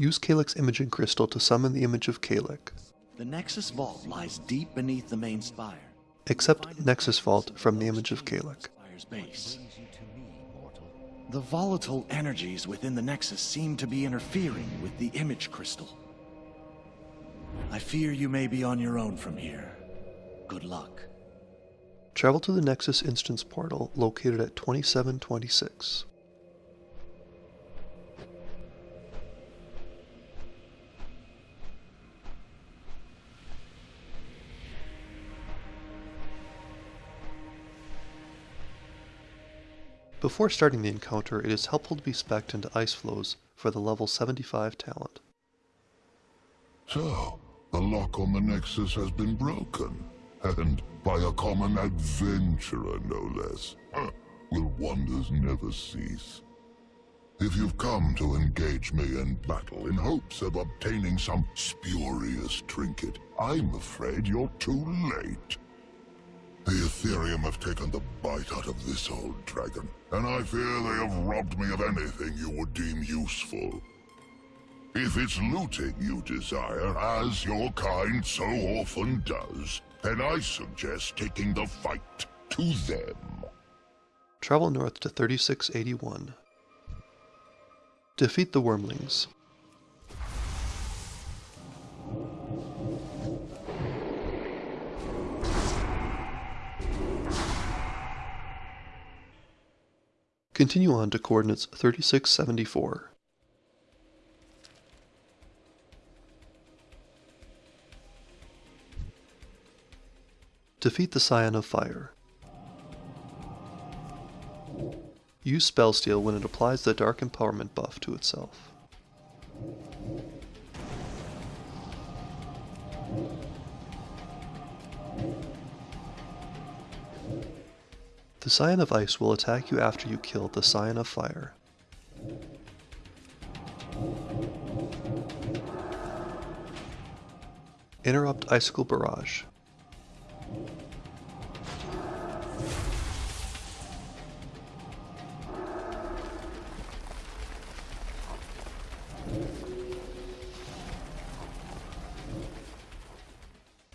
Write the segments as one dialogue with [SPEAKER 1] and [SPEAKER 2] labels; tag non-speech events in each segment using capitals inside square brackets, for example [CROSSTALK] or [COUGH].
[SPEAKER 1] Use Kalec's Imaging Crystal to summon the image of Kalec.
[SPEAKER 2] The Nexus Vault lies deep beneath the main spire.
[SPEAKER 1] Accept Nexus Vault from the image of
[SPEAKER 2] base. The volatile energies within the Nexus seem to be interfering with the image crystal. I fear you may be on your own from here. Good luck.
[SPEAKER 1] Travel to the Nexus Instance portal located at 2726. Before starting the encounter, it is helpful to be specced into Ice Floes for the level 75 talent.
[SPEAKER 3] So, the lock on the Nexus has been broken. And by a common adventurer, no less. Will wonders never cease? If you've come to engage me in battle in hopes of obtaining some spurious trinket, I'm afraid you're too late. The Ethereum have taken the bite out of this old dragon, and I fear they have robbed me of anything you would deem useful. If it's looting you desire, as your kind so often does, then I suggest taking the fight to them.
[SPEAKER 1] Travel north to 3681. Defeat the Wormlings. Continue on to coordinates 3674. Defeat the Scion of Fire. Use Spell Steal when it applies the Dark Empowerment buff to itself. The Scion of Ice will attack you after you kill the Scion of Fire. Interrupt Icicle Barrage.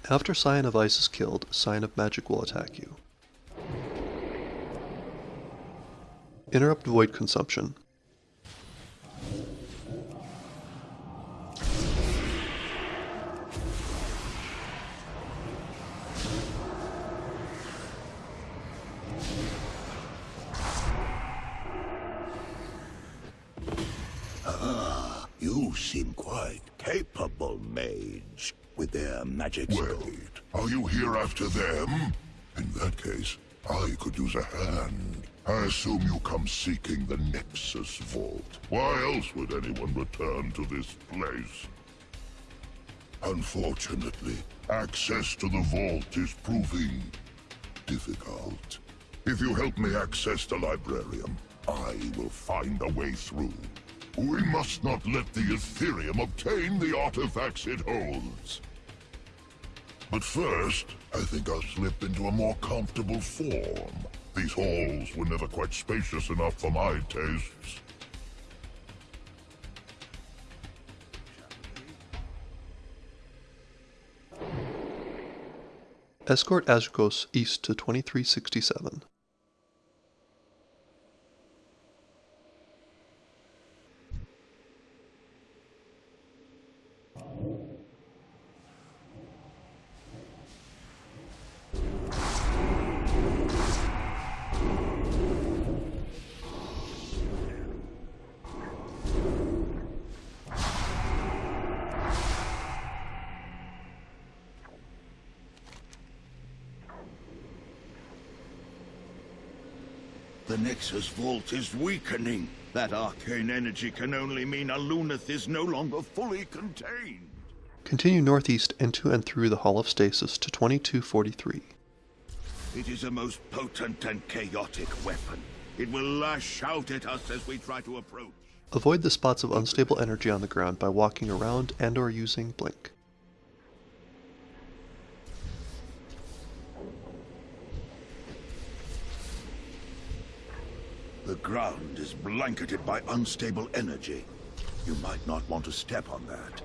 [SPEAKER 1] After Scion of Ice is killed, Scion of Magic will attack you. Interrupt Void Consumption.
[SPEAKER 4] Ah, you seem quite capable, mage, with their magic
[SPEAKER 3] Wait,
[SPEAKER 4] skill.
[SPEAKER 3] are you here after them? In that case, I could use a hand. I assume you come seeking the Nexus Vault. Why else would anyone return to this place? Unfortunately, access to the vault is proving difficult. If you help me access the Librarium, I will find a way through. We must not let the Ethereum obtain the artifacts it holds. But first, I think I'll slip into a more comfortable form. These halls were never quite spacious enough for my tastes.
[SPEAKER 1] Escort Azuregos east to 2367.
[SPEAKER 4] The Vault is weakening. That arcane energy can only mean Aluneth is no longer fully contained.
[SPEAKER 1] Continue northeast into and through the Hall of Stasis to 2243.
[SPEAKER 4] It is a most potent and chaotic weapon. It will lash out at us as we try to approach.
[SPEAKER 1] Avoid the spots of unstable energy on the ground by walking around and or using Blink.
[SPEAKER 4] The ground is blanketed by unstable energy. You might not want to step on that.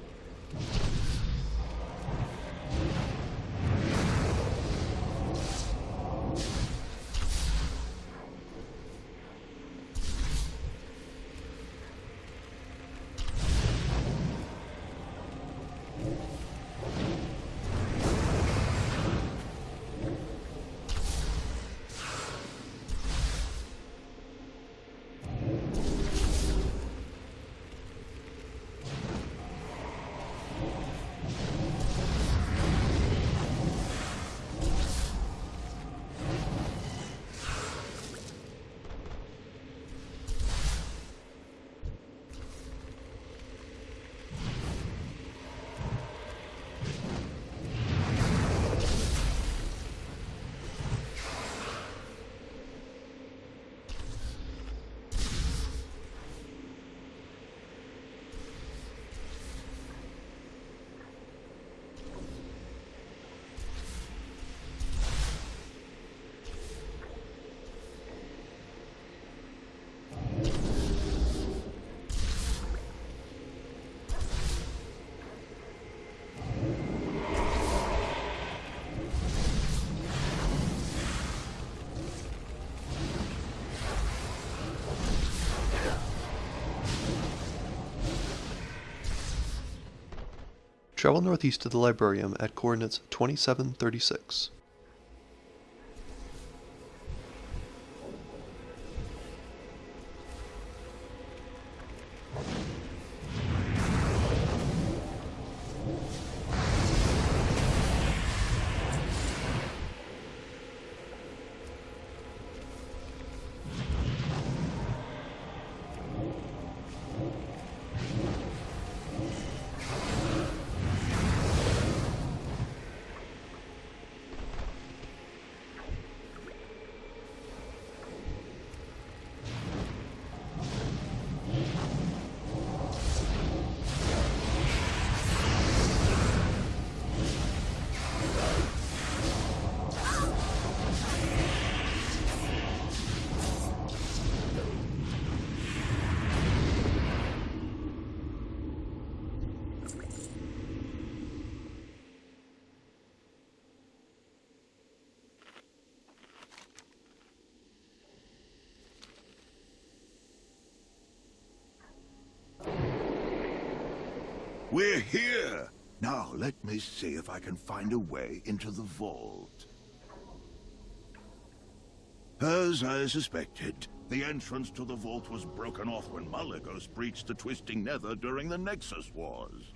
[SPEAKER 1] Travel northeast to the Librarium at coordinates 2736.
[SPEAKER 4] We're here! Now, let me see if I can find a way into the vault. As I suspected, the entrance to the vault was broken off when Malygos breached the Twisting Nether during the Nexus Wars.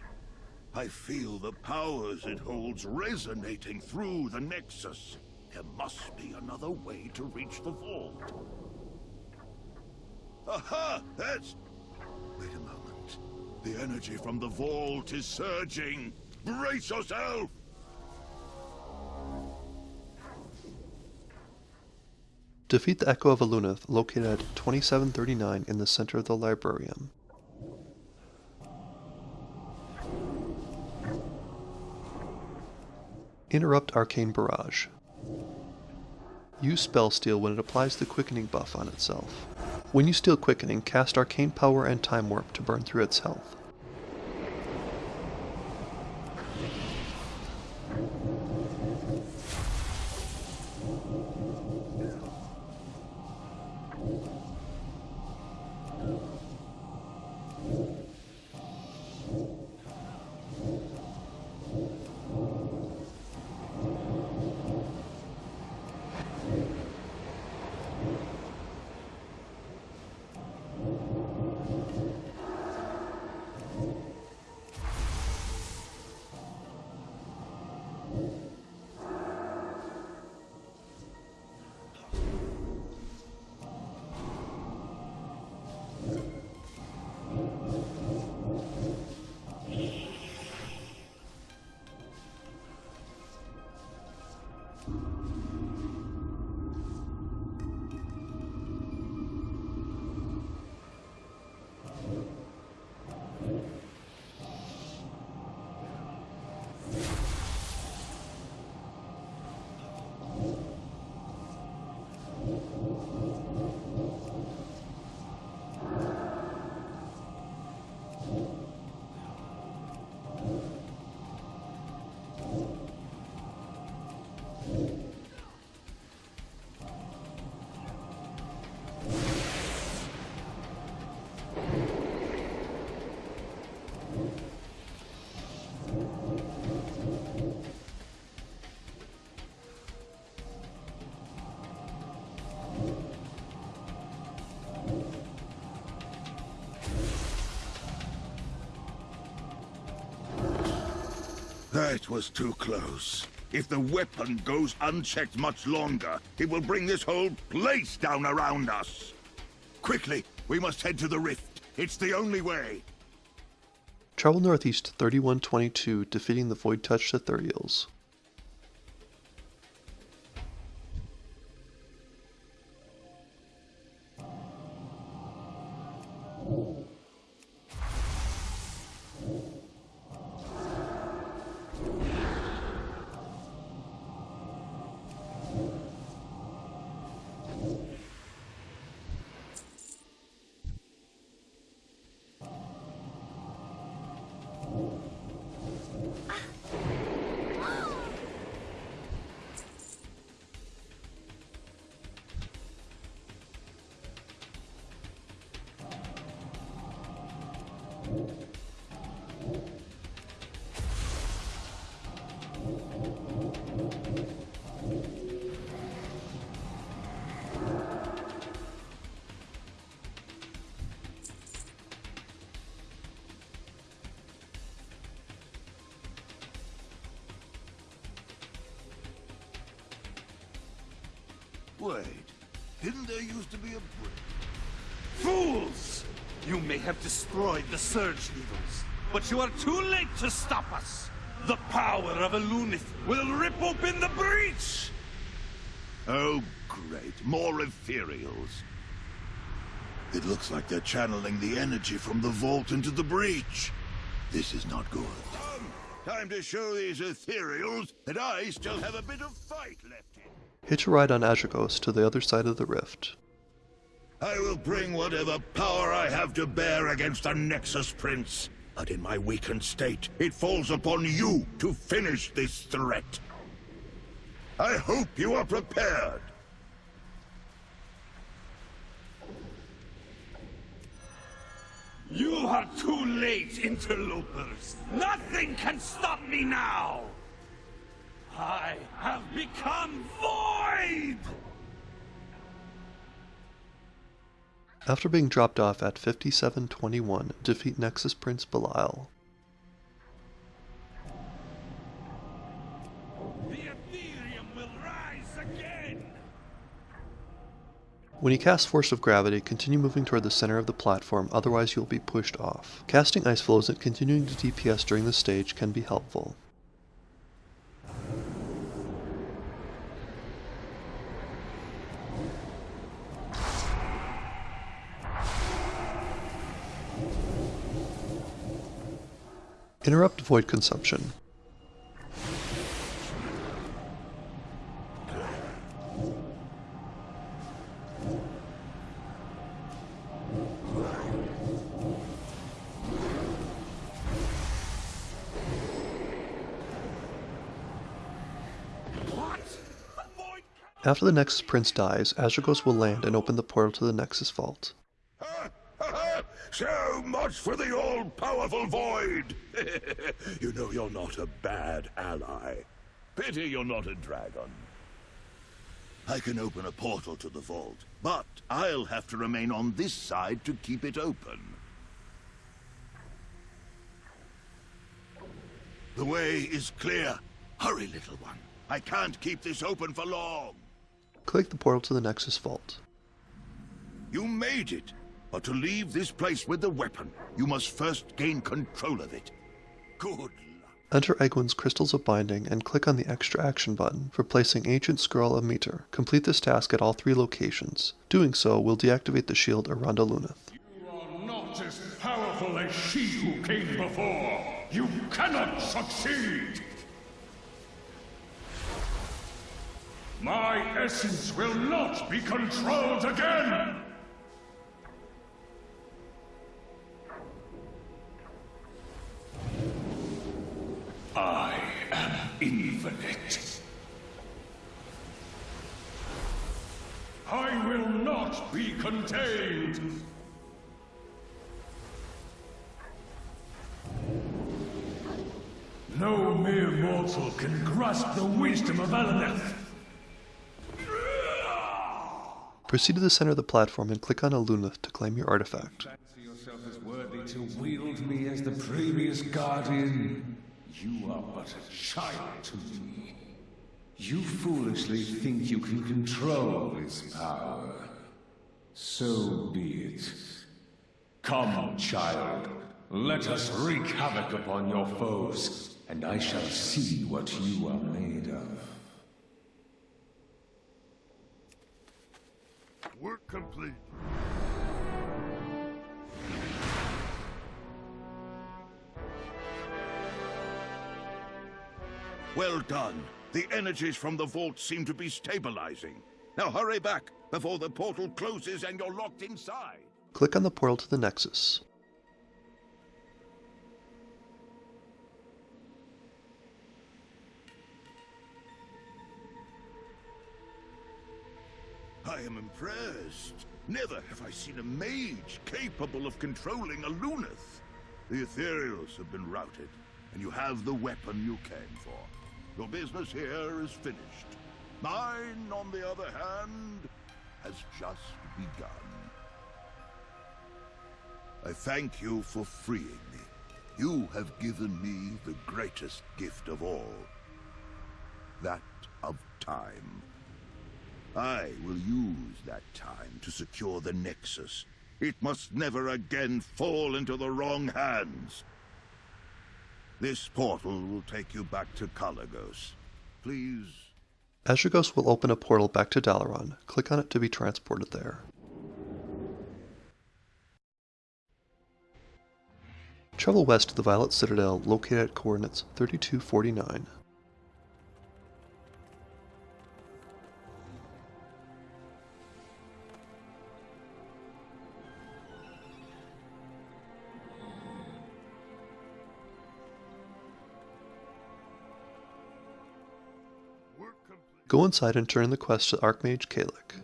[SPEAKER 4] I feel the powers it holds resonating through the Nexus. There must be another way to reach the vault. Aha! That's... The energy from the vault is surging. Brace yourself!
[SPEAKER 1] Defeat the Echo of Aluneth, located at 2739 in the center of the Librarium. Interrupt Arcane Barrage. Use Spell Steal when it applies the Quickening buff on itself. When you steal Quickening, cast Arcane Power and Time Warp to burn through its health.
[SPEAKER 4] That was too close. If the weapon goes unchecked much longer, it will bring this whole place down around us. Quickly, we must head to the rift. It's the only way.
[SPEAKER 1] Travel northeast to 3122, defeating the Void Touched Ethereals.
[SPEAKER 4] Wait, didn't there used to be a bridge?
[SPEAKER 5] Fools! You may have destroyed the Surge Needles, but you are too late to stop us! The power of Aluneth will rip open the breach!
[SPEAKER 4] Oh, great. More ethereals. It looks like they're channeling the energy from the vault into the breach. This is not good. Come, time to show these ethereals that I still have a bit of fight left in.
[SPEAKER 1] Hitch a ride on Azure to the other side of the rift.
[SPEAKER 4] I will bring whatever power I have to bear against the Nexus Prince. But in my weakened state, it falls upon you to finish this threat. I hope you are prepared.
[SPEAKER 5] You are too late, interlopers! Nothing can stop me now! I have become void!
[SPEAKER 1] After being dropped off at 5721, defeat Nexus Prince Bilaal.
[SPEAKER 5] The Ethereum will rise again!
[SPEAKER 1] When you cast Force of Gravity, continue moving toward the center of the platform, otherwise you'll be pushed off. Casting Ice Floes and continuing to DPS during the stage can be helpful. Interrupt void consumption. After the Nexus Prince dies, Azuregos will land and open the portal to the Nexus Vault.
[SPEAKER 4] So much for the all-powerful Void! [LAUGHS] you know you're not a bad ally. Pity you're not a dragon. I can open a portal to the vault, but I'll have to remain on this side to keep it open. The way is clear. Hurry, little one. I can't keep this open for long.
[SPEAKER 1] Click the portal to the Nexus Vault.
[SPEAKER 4] You made it. But to leave this place with the weapon, you must first gain control of it. Good luck.
[SPEAKER 1] Enter Aegwynn's Crystals of Binding and click on the Extra Action button for placing Ancient Scroll of Meter. Complete this task at all three locations. Doing so will deactivate the shield around Aluneth.
[SPEAKER 6] You are not as powerful as she who came before. You cannot succeed. My essence will not be controlled again. Infinite. I will not be contained. No mere mortal can grasp the wisdom of Aluneth.
[SPEAKER 1] Proceed to the center of the platform and click on Aluneth to claim your artifact.
[SPEAKER 6] Fancy yourself as worthy to wield me as the previous guardian. You are but a child to me. You foolishly think you can control this power. So be it. Come, child. Let us wreak havoc upon your foes, and I shall see what you are made of.
[SPEAKER 3] Work complete.
[SPEAKER 4] Well done. The energies from the vault seem to be stabilizing. Now hurry back before the portal closes and you're locked inside.
[SPEAKER 1] Click on the portal to the Nexus.
[SPEAKER 4] I am impressed. Never have I seen a mage capable of controlling Aluneth. The Ethereals have been routed, and you have the weapon you came for. Your business here is finished. Mine, on the other hand, has just begun. I thank you for freeing me. You have given me the greatest gift of all. That of time. I will use that time to secure the Nexus. It must never again fall into the wrong hands. This portal will take you back to Kalecgos. Please
[SPEAKER 1] Azuregos will open a portal back to Dalaran. Click on it to be transported there. Travel west to the Violet Citadel located at coordinates 3249. Go inside and turn the quest to Archmage Kalec.